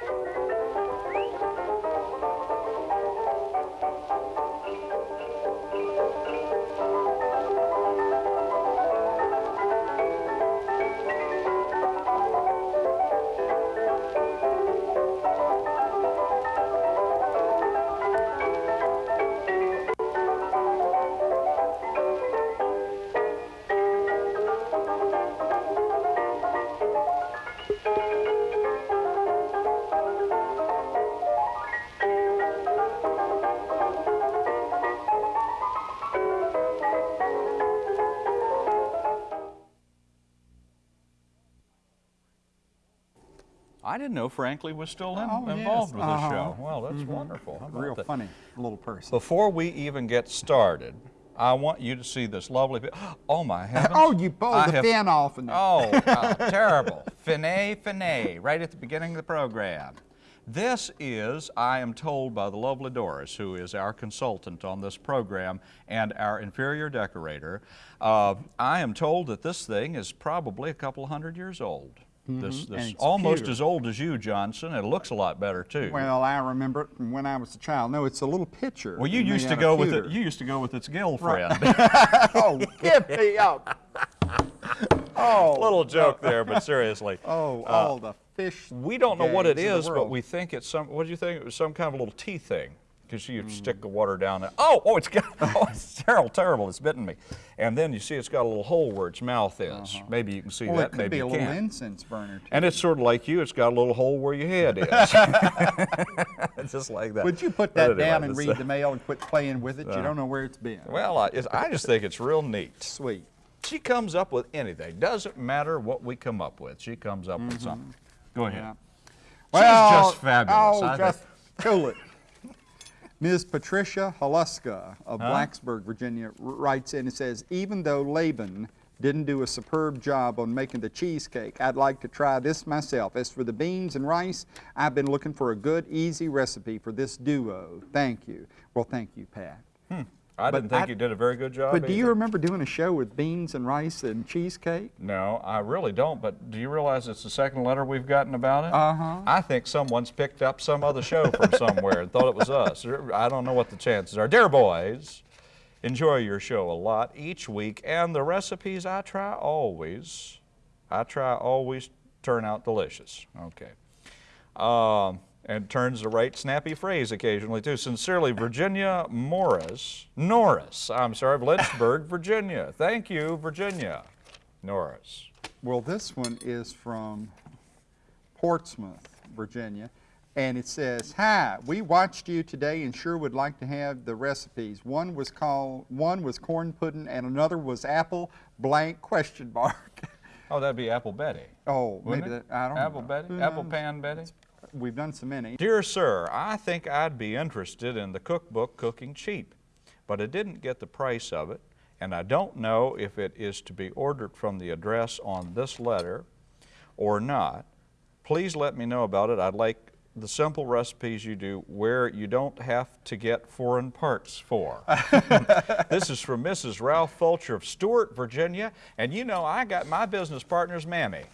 I didn't know frankly, was still in, Oh, yes. involved with the Uh-huh. show. Well, that's wonderful. How about Real that? funny little person. Before we even get started, I want you to see this lovely. Oh my heavens! Oh, you pulled I the have- fin off. And Oh, oh, terrible. Finet, finet, right at the beginning of the program. This is, I am told by the lovely Doris, who is our consultant on this program and our inferior decorator, uh, I am told that this thing is probably a couple hundred years old. Mm-hmm. This, And this it's almost pewter. as old as you, Johnson. It looks a lot better too. Well, I remember it from when I was a child. No, it's a little picture. Well, you used to go with it. You used to go with its girlfriend. oh, give me up. Oh, Little joke there, but seriously. oh, uh, all the fish. We don't know what it gags of the is, but we think it's some. What do you think? It was some kind of a little tea thing. Because you Hmm. stick the water down there. Oh, oh, it's got. Oh, it's terrible, terrible. It's bitten me. And then you see it's got a little hole where its mouth is. Maybe you can see. Well, that. it could maybe be a little can't. incense burner. Too. And it's sort of like you. It's got a little hole where your head is. Just like that. Would you put that down and read uh, the mail and quit playing with it? you don't know where it's been. Well, I, it's, I just think it's real neat. Sweet. She comes up with anything. Doesn't matter what we come up with. She comes up with something. Go ahead. Yeah. She's just fabulous. Oh, I think- just cool it. Ms. Patricia Haluska of Blacksburg, Virginia, writes in and says, even though Laban didn't do a superb job on making the cheesecake, I'd like to try this myself. As for the beans and rice, I've been looking for a good, easy recipe for this duo. Thank you. Well, thank you, Pat. Hmm. I But didn't think I- you did a very good job. But do you remember doing a show with beans and rice and cheesecake? No, I really don't. But do you realize it's the second letter we've gotten about it? Uh-huh. I think someone's picked up some other show from somewhere and thought it was us. I don't know what the chances are. Dear boys, enjoy your show a lot each week, and the recipes I try always, I try always turn out delicious. Okay. Um, and turns the right snappy phrase occasionally too. Sincerely, Virginia Morris, Norris. I'm sorry, of Lynchburg, Virginia. Thank you, Virginia, Norris. Well, this one is from Portsmouth, Virginia, and it says, "Hi, we watched you today and sure would like to have the recipes. One was called, one was corn pudding, and another was apple blank question mark." Oh, that'd be Apple Betty. oh, maybe that I don't Apple know. Betty, Apple? Pan Betty. We've done so many. Dear sir, I think I'd be interested in the cookbook Cooking Cheap, but I didn't get the price of it, and I don't know if it is to be ordered from the address on this letter or not. Please let me know about it. I'd like the simple recipes you do where you don't have to get foreign parts for. this is from Mrs. Ralph Fulcher of Stewart, Virginia, and you know I got my business partner's mammy.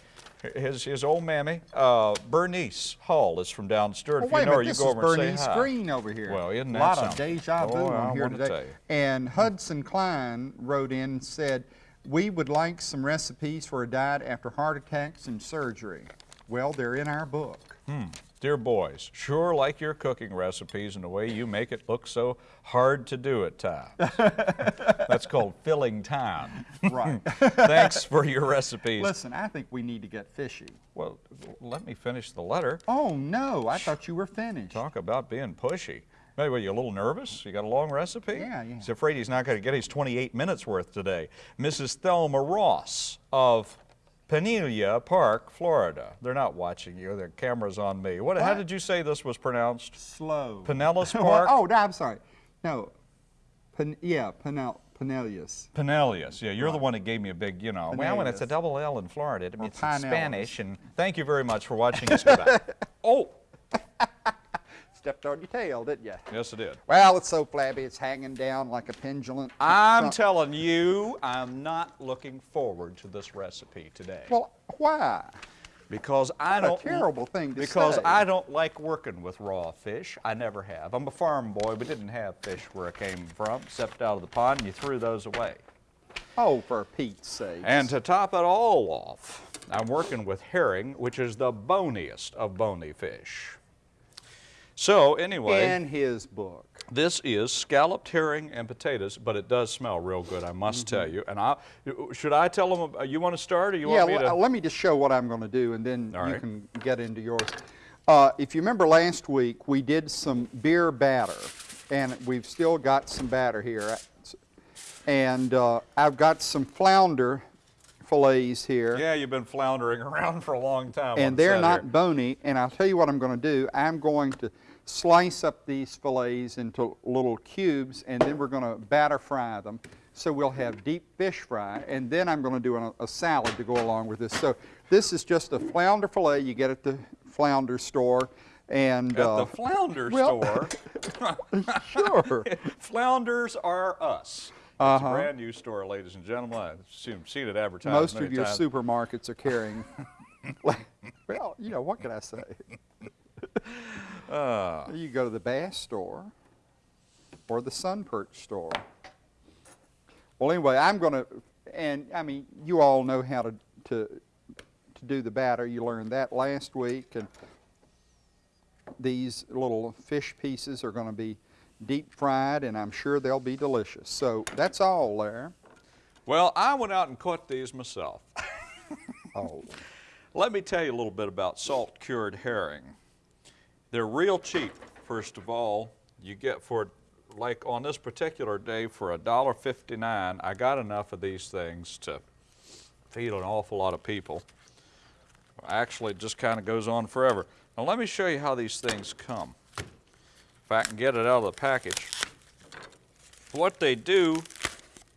His, his old mammy, uh, Bernice Hall, is from down Stewart. Oh, if wait you know her, minute, you this go is over and Bernice. Green over here. Well, isn't that A lot of something? deja vu Oh, I on here wanna today. And Hudson Klein wrote in and said, "We would like some recipes for a diet after heart attacks and surgery." Well, they're in our book. Dear boys, sure like your cooking recipes and the way you make it look so hard to do at times. That's called filling time. Right. Thanks for your recipes. Listen, I think we need to get fishy. Well, let me finish the letter. Oh no, I thought you were finished. Talk about being pushy. Maybe were you a little nervous? You got a long recipe? Yeah, yeah. He's afraid he's not going to get his 28 minutes worth today. Mrs. Thelma Ross of Penelia Park, Florida. They're not watching you. Their camera's on me. What, How did you say this was pronounced? Slow. Pinellas Park? oh, no, I'm sorry. No, Pen, yeah, Penel, Penelius. Pinellas. Yeah, you're the one that gave me a big, you know. Well, when it's a double L in Florida, it means it's Spanish. And thank you very much for watching us. Goodbye. oh, Stepped on your tail, didn't you? yes, it did. Well, it's so flabby, it's hanging down like a pendulum. I'm telling you, I'm not looking forward to this recipe today. Well, why? because I What a don't terrible thing to because say. I don't like working with raw fish. I never have. I'm a farm boy. We didn't have fish where I came from, except out of the pond, and you threw those away. Oh, for Pete's sake. And to top it all off, I'm working with herring, which is the boniest of bony fish. So anyway, in his book. this is scalloped herring and potatoes, but it does smell real good, I must tell you. And I, should I tell them, uh, you want to start or you Yeah, want me to? let me just show what I'm going to do, and then All you right. can get into yours. Uh, if you remember last week, we did some beer batter, and we've still got some batter here. And uh, I've got some flounder fillets here. Yeah, you've been floundering around for a long time. and they're not here. bony. And I'll tell you what I'm going to do. I'm going to slice up these fillets into little cubes, and then we're going to batter fry them. So we'll have deep fish fry, and then I'm going to do a, a salad to go along with this. So this is just a flounder fillet you get at the flounder store, and At uh, the flounder well- store, sure. Flounders are us. It's a Uh-huh. brand new store, ladies and gentlemen. I've seen, seen it advertised Most of your times. supermarkets are carrying. well, you know what can I say? Uh, You go to the Bass store or the Sun Perch store. Well, anyway, I'm going to, and I mean, you all know how to, to, to do the batter. You learned that last week. And these little fish pieces are going to be deep fried, and I'm sure they'll be delicious. So that's all there. well, I went out and caught these myself. Oh, Let me tell you a little bit about salt cured herring. They're real cheap, first of all. You get for, like on this particular day, for $1.59, I got enough of these things to feed an awful lot of people. Actually, it just kind of goes on forever. Now, let me show you how these things come. If I can get it out of the package. What they do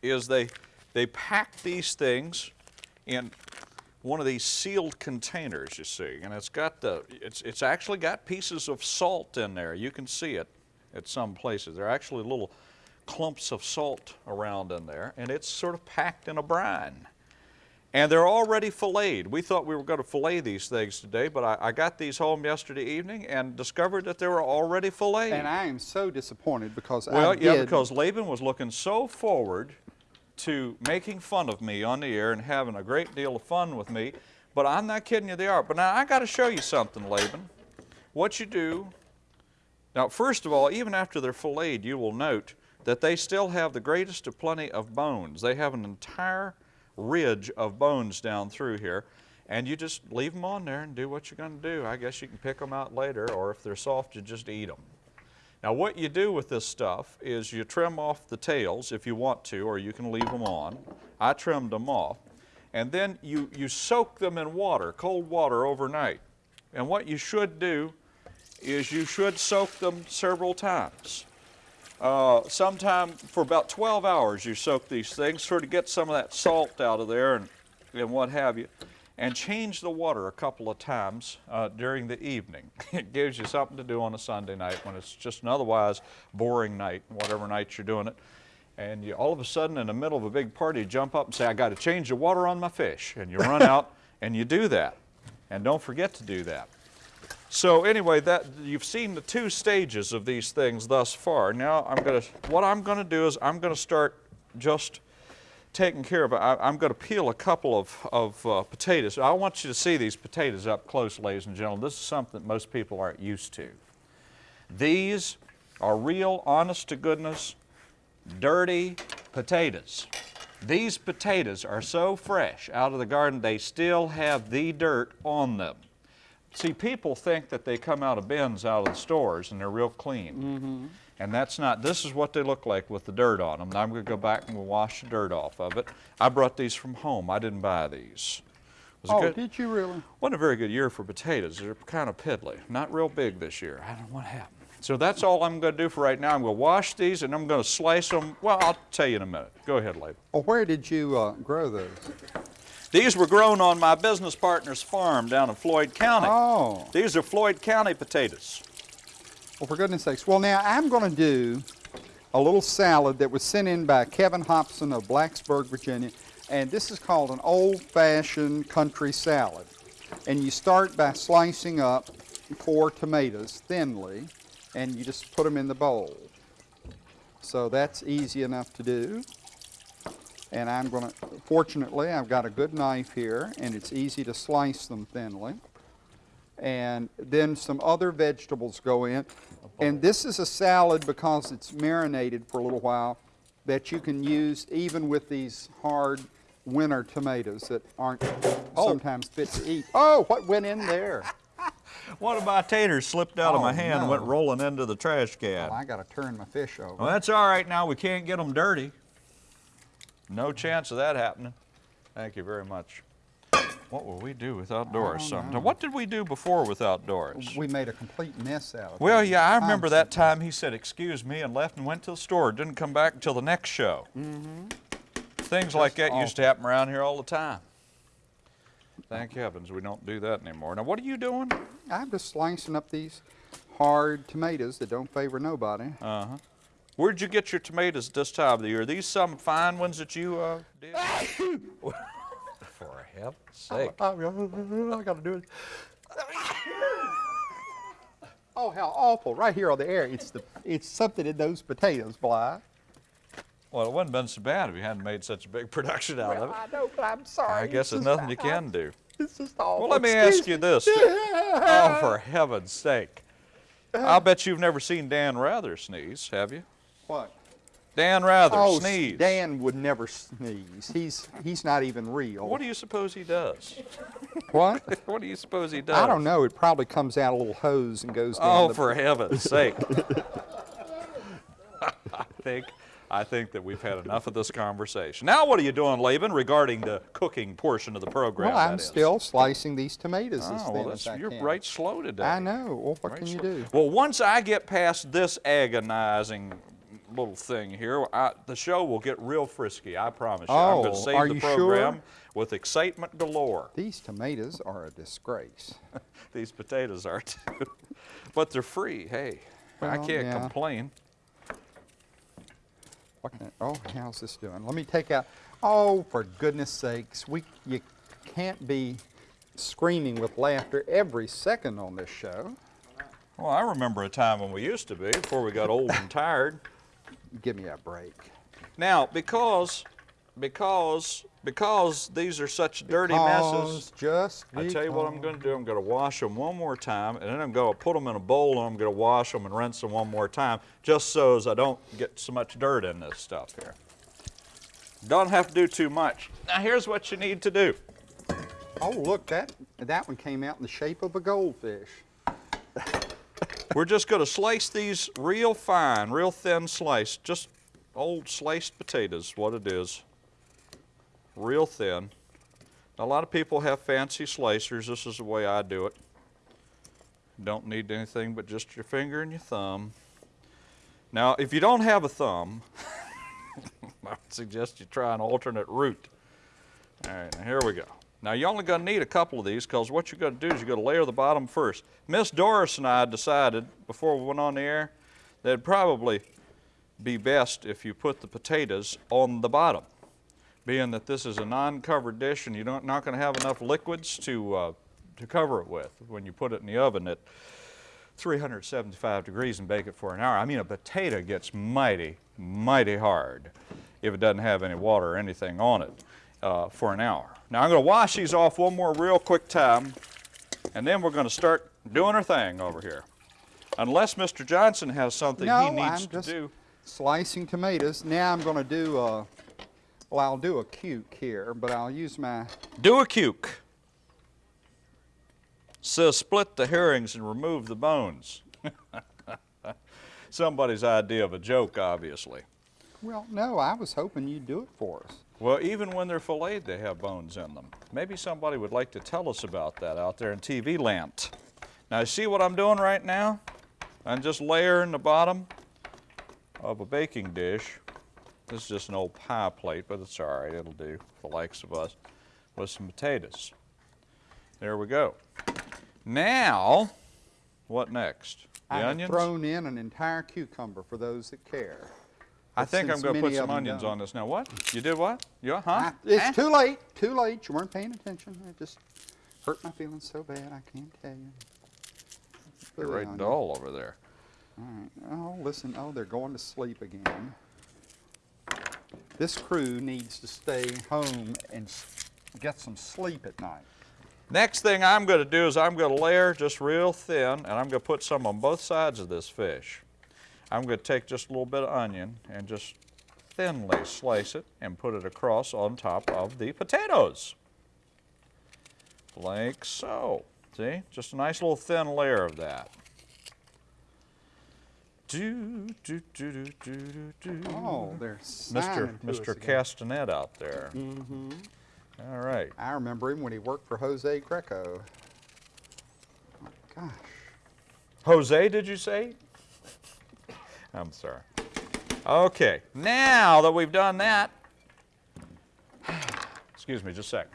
is they, they pack these things in one of these sealed containers, you see, and it's got the, it's, it's actually got pieces of salt in there. You can see it at some places. There are actually little clumps of salt around in there, and it's sort of packed in a brine. And they're already filleted. We thought we were going to fillet these things today, but I, I got these home yesterday evening and discovered that they were already filleted. and I am so disappointed because I Well, yeah, did- because Laban was looking so forward to making fun of me on the air and having a great deal of fun with me. But I'm not kidding you, they are. But now I got to show you something, Laban. What you do, now, first of all, even after they're filleted, you will note that they still have the greatest of plenty of bones. They have an entire ridge of bones down through here. And you just leave them on there and do what you're going to do. I guess you can pick them out later, or if they're soft, you just eat them. Now what you do with this stuff is you trim off the tails if you want to, or you can leave them on. I trimmed them off. And then you, you soak them in water, cold water overnight. And what you should do is you should soak them several times. Uh, sometime for about 12 hours you soak these things, sort of get some of that salt out of there and, and what have you. And change the water a couple of times uh, during the evening. it gives you something to do on a Sunday night when it's just an otherwise boring night, whatever night you're doing it. And you all of a sudden in the middle of a big party you jump up and say, I got to change the water on my fish. And you run out and you do that. And don't forget to do that. So anyway, that you've seen the two stages of these things thus far. Now I'm going to, what I'm going to do is I'm going to start just taking care of. I, I'm going to peel a couple of, of uh, potatoes. I want you to see these potatoes up close, ladies and gentlemen. This is something that most people aren't used to. These are real, honest to goodness, dirty potatoes. These potatoes are so fresh out of the garden, they still have the dirt on them. See, people think that they come out of bins out of the stores and they're real clean. And that's not, this is what they look like with the dirt on them. Now I'm going to go back and we'll wash the dirt off of it. I brought these from home. I didn't buy these. Was Oh, good? did you really? Wasn't a very good year for potatoes. They're kind of piddly. Not real big this year. I don't know what happened. So that's all I'm going to do for right now. I'm going to wash these and I'm going to slice them. Well, I'll tell you in a minute. Go ahead, Laban. Well, where did you uh, grow those? These were grown on my business partner's farm down in Floyd County. Oh, These are Floyd County potatoes. well, for goodness sakes. Well, now I'm going to do a little salad that was sent in by Kevin Hobson of Blacksburg, Virginia. And this is called an old-fashioned country salad. And you start by slicing up four tomatoes thinly, and you just put them in the bowl. So that's easy enough to do. And I'm going to, fortunately, I've got a good knife here, and it's easy to slice them thinly. And then some other vegetables go in. And this is a salad because it's marinated for a little while that you can use even with these hard winter tomatoes that aren't oh. sometimes fit to eat. Oh, what went in there? One of my taters slipped out of Oh, my hand and went rolling into the trash can. Well, I got to turn my fish over. Well, that's all right now. We can't get them dirty. No chance of that happening. Thank you very much. What will we do without Doris sometime? know. What did we do before without Doris? We made a complete mess out of it. Well, yeah, I remember that time he said, excuse me, and left and went to the store. Didn't come back until the next show. Mm-hmm. Things like that used to happen around here all the time. Thank heavens we don't do that anymore. Now, what are you doing? I'm just slicing up these hard tomatoes that don't favor nobody. Uh-huh. Where'd you get your tomatoes at this time of the year? Are these some fine ones that you uh, did? For heaven's sake. I got to do it. Oh, how awful! Right here on the air, it's the it's something in those potatoes, Bly. Well, it wouldn't have been so bad if you hadn't made such a big production out of it. I know, but I'm sorry. I guess there's nothing you can do. It's just awful. Well, let me Excuse ask you this. Oh, for heaven's sake. I'll bet you've never seen Dan Rather sneeze, have you? What? Dan Rather Oh, sneeze. Dan would never sneeze. He's he's not even real. What do you suppose he does? What? What do you suppose he does? I don't know. It probably comes out a little hose and goes down. Oh, for heaven's sake. I think I think that we've had enough of this conversation. Now what are you doing, Laban, regarding the cooking portion of the program? Well, I'm still slicing these tomatoes as Oh, thin well, as that's, I you're can. right slow today. I know. Well, what Right can you do? Well, once I get past this agonizing little thing here, I, the show will get real frisky. I promise you. I'm going Oh, to save are the you sure? program with excitement galore. These tomatoes are a disgrace. These potatoes are too, but they're free. Hey, I can't yeah. complain. What can I- oh, how's this doing? Let me take out. Oh, for goodness sakes, we you can't be screaming with laughter every second on this show. Well, I remember a time when we used to be before we got old and tired. Give me a break. Now, because because because these are such dirty messes. Just I tell you what I'm going to do. I'm going to wash them one more time, and then I'm going to put them in a bowl, and I'm going to wash them and rinse them one more time, just so as I don't get so much dirt in this stuff here. Don't have to do too much. Now, here's what you need to do. Oh, look, that that one came out in the shape of a goldfish. We're just going to slice these real fine, real thin slice, just old sliced potatoes, what it is. Real thin. A lot of people have fancy slicers. This is the way I do it. Don't need anything but just your finger and your thumb. Now, if you don't have a thumb, I would suggest you try an alternate route. All right, now here we go. Now you're only going to need a couple of these because what you're going to do is you're going to layer the bottom first. Miss Doris and I decided before we went on the air that it'd probably be best if you put the potatoes on the bottom, being that this is a non-covered dish and you're not, going to have enough liquids to uh, to cover it with when you put it in the oven at 375 degrees and bake it for an hour. I mean, a potato gets mighty, mighty hard if it doesn't have any water or anything on it uh, for an hour. Now I'm going to wash these off one more real quick time, and then we're going to start doing our thing over here. Unless Mr. Johnson has something no, he needs I'm to just do. slicing tomatoes. Now I'm going to do a. Well, I'll do a cuke here, but I'll use my. Do a cuke. Says split the herrings and remove the bones. Somebody's idea of a joke, obviously. Well, no, I was hoping you'd do it for us. Well, even when they're filleted, they have bones in them. Maybe somebody would like to tell us about that out there in TV land. Now, see what I'm doing right now? I'm just layering the bottom of a baking dish. This is just an old pie plate, but it's all right. It'll do for the likes of us with some potatoes. There we go. Now, what next? The I have onions? thrown in an entire cucumber for those that care. I think I'm going to put some onions on this now. What? You did what? You, huh? I- eh? it's Huh? too late. Too late. You weren't paying attention. I just Hurt my feelings so bad I can't tell you. They're right dull over there. All right. Oh, listen. Oh, they're going to sleep again. This crew needs to stay home and get some sleep at night. Next thing I'm going to do is I'm going to layer just real thin, and I'm going to put some on both sides of this fish. I'm going to take just a little bit of onion and just thinly slice it and put it across on top of the potatoes. Like so. See? Just a nice little thin layer of that. Do, do, do, do, do, do. Oh, they're Mr. signing to us Mr. Castanet out there. Mm-hmm. All right. I remember him when he worked for Jose Greco. My gosh. Jose, did you say? I'm sorry. Okay, now that we've done that, excuse me just a second.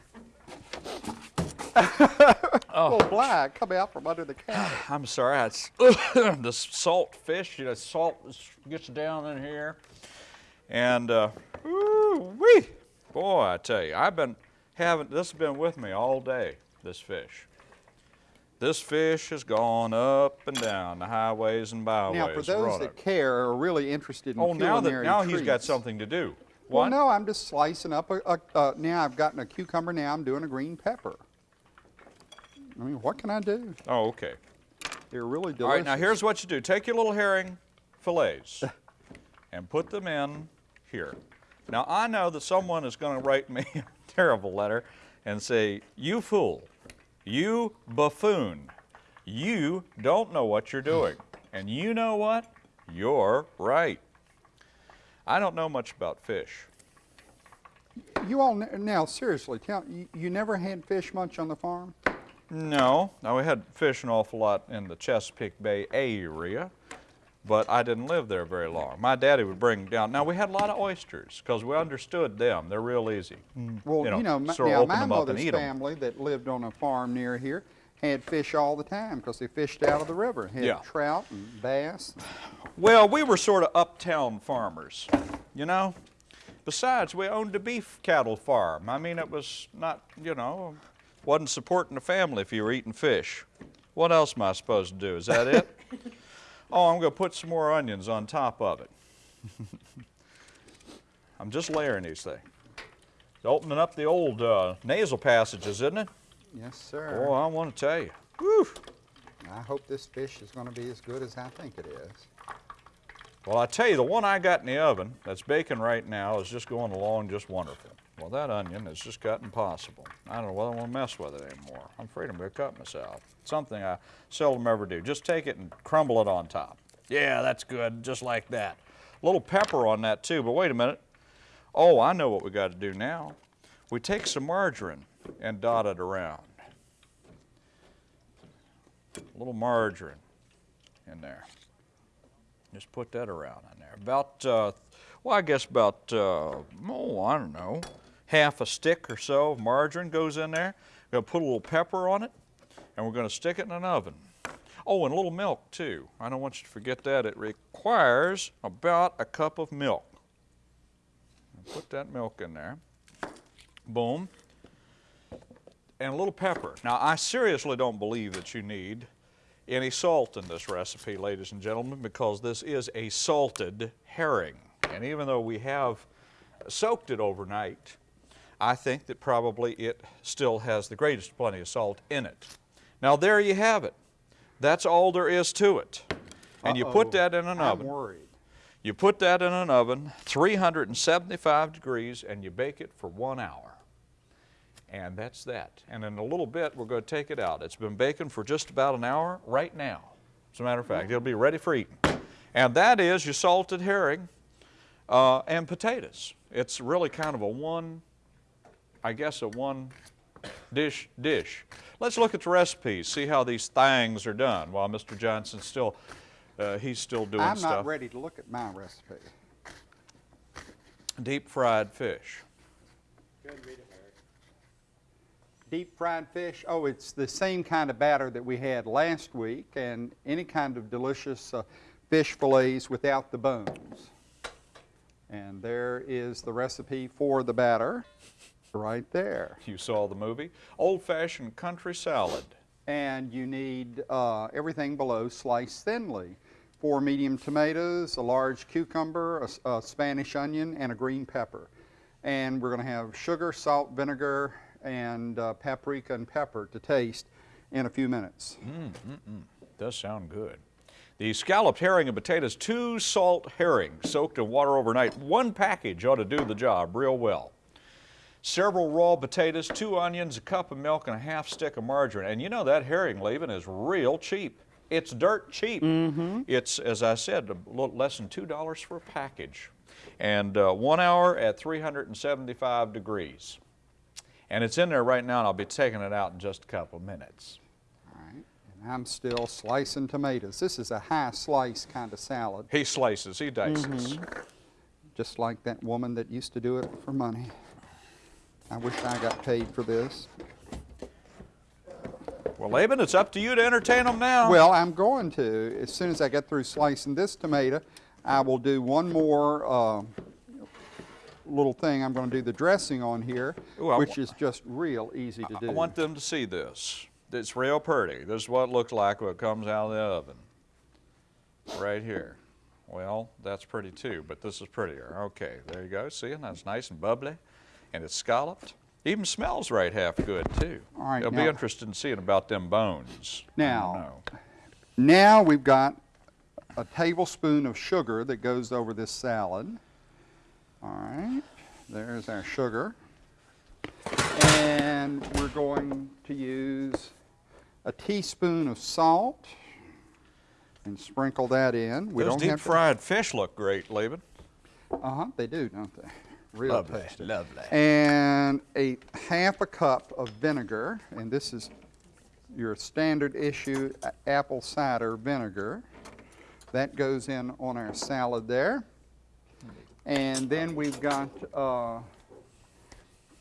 Oh, black coming out from under the counter. I'm sorry, it's the salt fish, you know, salt gets down in here. And, uh, wee, boy, I tell you, I've been having, this has been with me all day, this fish. This fish has gone up and down the highways and byways. now, for those that care, or are really interested in Oh, now that now he's got something to do. Well, no, I'm just slicing up a, a uh, now I've gotten a cucumber. Now I'm doing a green pepper. I mean, what can I do? Oh, okay. They're really delicious. All right, now here's what you do. Take your little herring fillets and put them in here. Now, I know that someone is going to write me a terrible letter and say, you fool, you buffoon, you don't know what you're doing. And you know what? You're right. I don't know much about fish. You all now seriously tell you, you never had fish much on the farm? No, now we had fish an awful lot in the Chesapeake Bay area, but I didn't live there very long. My daddy would bring down. Now we had a lot of oysters because we understood them. They're real easy. Mm. Well, You you know, know, my, sort of now my up and mother's eat 'em. family that lived on a farm near here had fish all the time because they fished out of the river. Had Yeah. trout and bass. Well, we were sort of uptown farmers, you know. Besides, we owned a beef cattle farm. I mean, it was not, you know, wasn't supporting the family if you were eating fish. What else am I supposed to do? Is that it? Oh, I'm going to put some more onions on top of it. I'm just layering these things. It's opening up the old uh, nasal passages, isn't it? Yes, sir. Oh, I want to tell you. Whew. I hope this fish is going to be as good as I think it is. Well, I tell you, the one I got in the oven that's baking right now is just going along just wonderful. Well, that onion has just got impossible. I don't know whether I want to mess with it anymore. I'm afraid I'm going to cut myself. Something I seldom ever do. Just take it and crumble it on top. Yeah, that's good, just like that. A little pepper on that too, but wait a minute. Oh, I know what we got to do now. We take some margarine and dot it around. A little margarine in there. Just put that around in there. About, uh, well, I guess about, uh, oh, I don't know, half a stick or so of margarine goes in there. We're Gonna put a little pepper on it, and we're gonna stick it in an oven. Oh, and a little milk too. I don't want you to forget that. It requires about a cup of milk. Put that milk in there. Boom. And a little pepper. Now, I seriously don't believe that you need any salt in this recipe, ladies and gentlemen, because this is a salted herring. And even though we have soaked it overnight, I think that probably it still has the greatest plenty of salt in it. Now, there you have it. That's all there is to it. And you put that in an I'm oven. worried. You put that in an oven, 375 degrees, and you bake it for one hour. And that's that. And in a little bit, we're going to take it out. It's been baking for just about an hour right now. As a matter of fact, it'll be ready for eating. And that is your salted herring uh, and potatoes. It's really kind of a one, I guess, a one dish dish. Let's look at the recipes, see how these things are done while Mr. Johnson's still, uh, he's still doing stuff. I'm stuff. not ready to look at my recipe. Deep fried fish. Deep fried fish, oh, it's the same kind of batter that we had last week, and any kind of delicious uh, fish fillets without the bones. And there is the recipe for the batter. Right there. You saw the movie. Old-fashioned country salad. And you need uh, everything below sliced thinly. Four medium tomatoes, a large cucumber, a Spanish onion, and a green pepper. And we're going to have sugar, salt, vinegar, and uh, paprika and pepper to taste in a few minutes. Does sound good. The scalloped herring and potatoes, two salt herrings soaked in water overnight. One package ought to do the job real well. Several raw potatoes, two onions, a cup of milk, and a half stick of margarine. And you know that herring, Laban, is real cheap. It's dirt cheap. It's, as I said, a little less than $2 for a package. And uh, one hour at 375 degrees. And it's in there right now, and I'll be taking it out in just a couple of minutes. All right. And I'm still slicing tomatoes. This is a high slice kind of salad, He slices, he dices. just like that woman that used to do it for money. I wish I got paid for this. Well, Laban, it's up to you to entertain them now. Well, I'm going to. As soon as I get through slicing this tomato, I will do one more uh, little thing. I'm going to do the dressing on here, Ooh, which is just real easy to do. I want them to see this. It's real pretty. This is what it looks like when it comes out of the oven. Right here. Well, that's pretty too, but this is prettier. Okay, there you go. See, and that's nice and bubbly, and it's scalloped. Even smells right half good too. All right, be now- interested in seeing about them bones. Now- Now we've got a tablespoon of sugar that goes over this salad. All right, there's our sugar. And we're going to use a teaspoon of salt and sprinkle that in. We those don't deep to- fried fish look great, Laban. Uh-huh, they do, don't they? Real tasty. lovely. And a half a cup of vinegar, and this is your standard issue apple cider vinegar. That goes in on our salad there. And then we've got uh,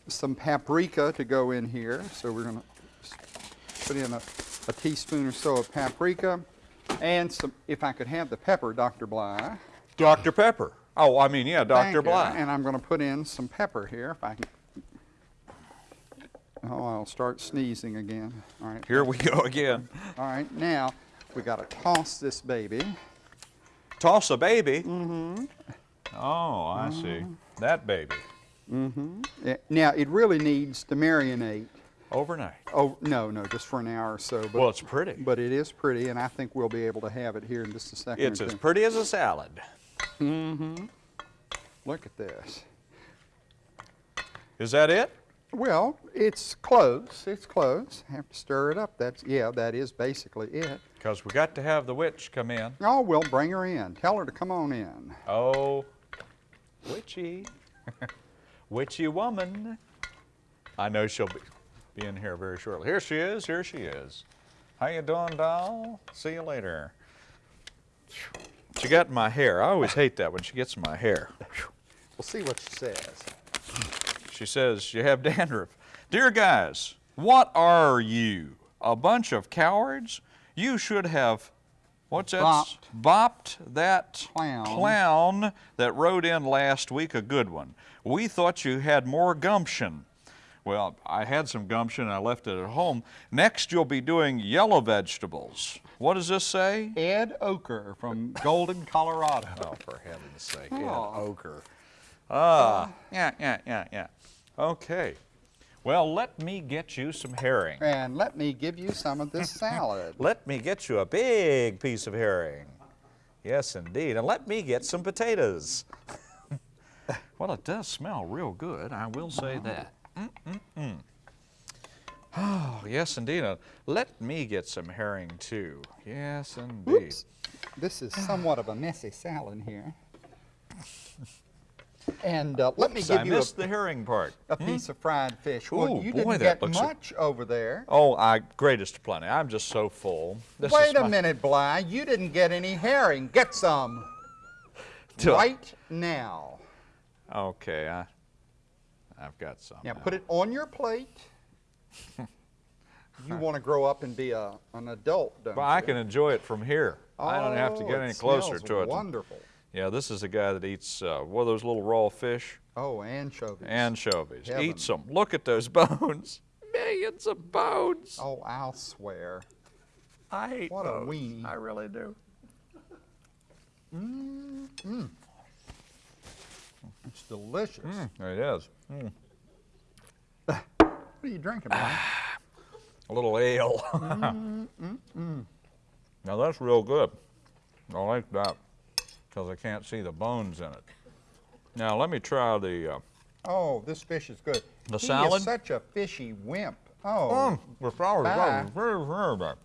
some paprika to go in here. So we're going to put in a, a teaspoon or so of paprika. And some, if I could have the pepper, Dr. Bly. Dr. Pepper. Oh, I mean, yeah, Dr. Bly. And I'm going to put in some pepper here if I can. Oh, I'll start sneezing again. All right. Here we go again. All right. Now we got to toss this baby. Toss a baby. Mm-hmm. Oh, I see. That baby. Eh, Now it really needs to marinate. Overnight. Oh no, no, just for an hour or so. But, Well, it's pretty. but it is pretty, and I think we'll be able to have it here in just a second. It's as pretty as a salad. Mm-hmm. Look at this. Is that it? Well, it's close. It's close. Have to stir it up. That's yeah. That is basically it. Because we got to have the witch come in. Oh, we'll bring her in. Tell her to come on in. Oh, witchy. witchy woman. I know she'll be, be in here very shortly. Here she is. Here she is. How you doing, doll? See you later. She got my hair. I always hate that when she gets my hair. We'll see what she says. She says, You have dandruff. Dear guys, what are you? A bunch of cowards? You should have, what's that? s- Bopped that Clown. clown that rode in last week, a good one. We thought you had more gumption. Well, I had some gumption. I left it at home. Next, you'll be doing yellow vegetables. What does this say? Ed Oker from Golden, Colorado. Oh, for heaven's sake, Oh. ochre. Ah, yeah, yeah, yeah, yeah. Okay. Well, let me get you some herring. And let me give you some of this salad. Let me get you a big piece of herring. Yes, indeed. And let me get some potatoes. well, it does smell real good, I will say that. Mm-mm-mm. Oh, yes, indeed. Uh, let me get some herring, too. Yes, indeed. Oops. This is somewhat of a messy salad here. And uh, let me give I you a, missed the herring part. a piece of fried fish. Well, Ooh, you boy, didn't that get much over there. Oh, I greatest of plenty. I'm just so full. This is Wait a my- minute, Bly. You didn't get any herring. Get some Duh. right now. Okay, I, I've got some. Now now. put it on your plate. you want to grow up and be a, an adult, don't Well, you? I can enjoy it from here. I don't have to Oh, get any closer to it. Wonderful. Yeah, this is a guy that eats uh, one of those little raw fish. Oh, anchovies. Anchovies. Heaven. Eat some. Look at those bones. Millions of bones. Oh, I'll swear. I hate What a bones. weenie. I really do. Mm-hmm. Mm. It's delicious. Mm, it is. What are you drinking, Brian? A little ale. Now that's real good. I like that because I can't see the bones in it. Now let me try the. Uh, oh, this fish is good. The he salad? is such a fishy wimp. Oh, mm, the salad is very, very good.